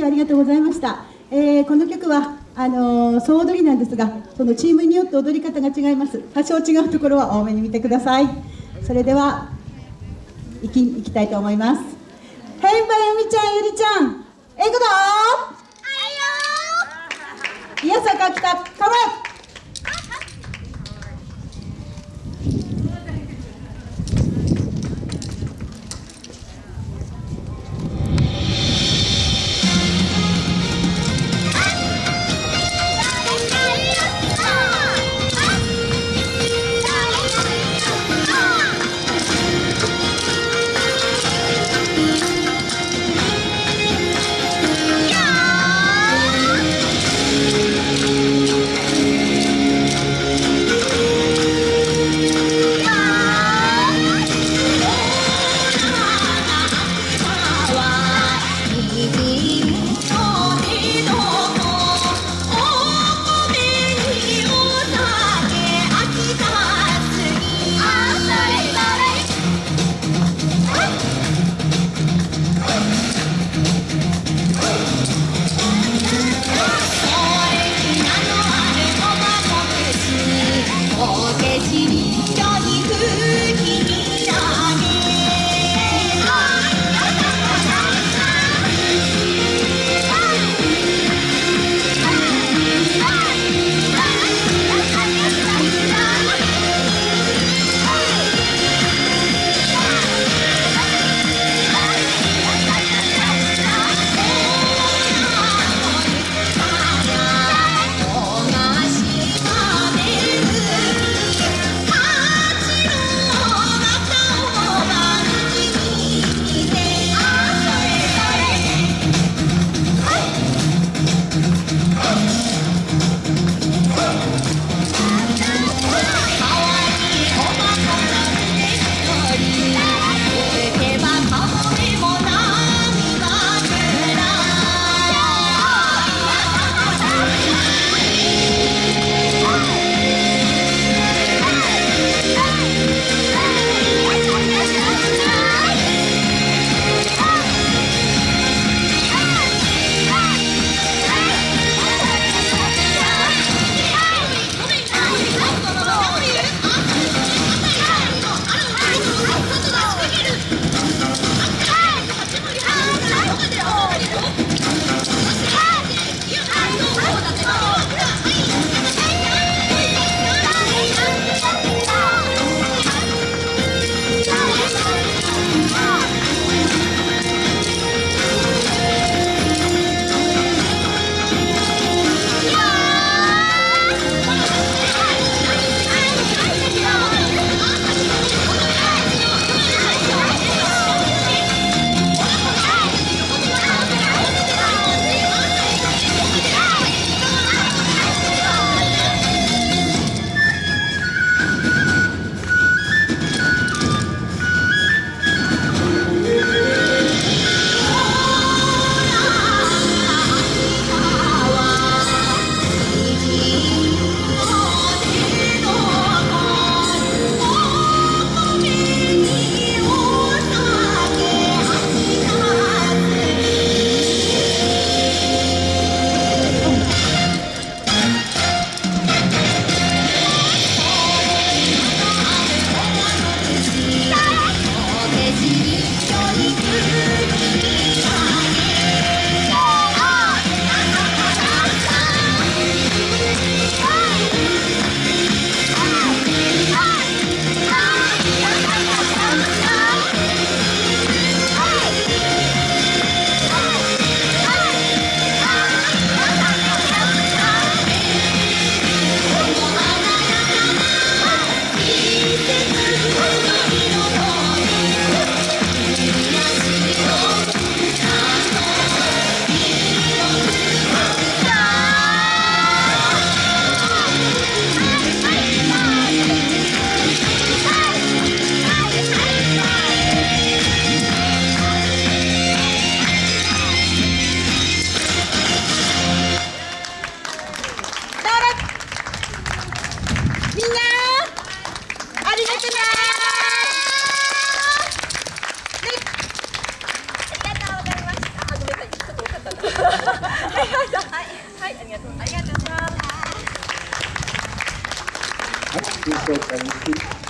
日はありがとうございました、えーこの曲はあのー総踊りなんですがそのチームによって踊り方が違います。多少違うところは多めに見てください。それでは行き行きたいと思います。ヘイバユミちゃんゆりちゃんえいくぞいやさか来たカモン「Oh, はい、ありがとう。ありがとうございます。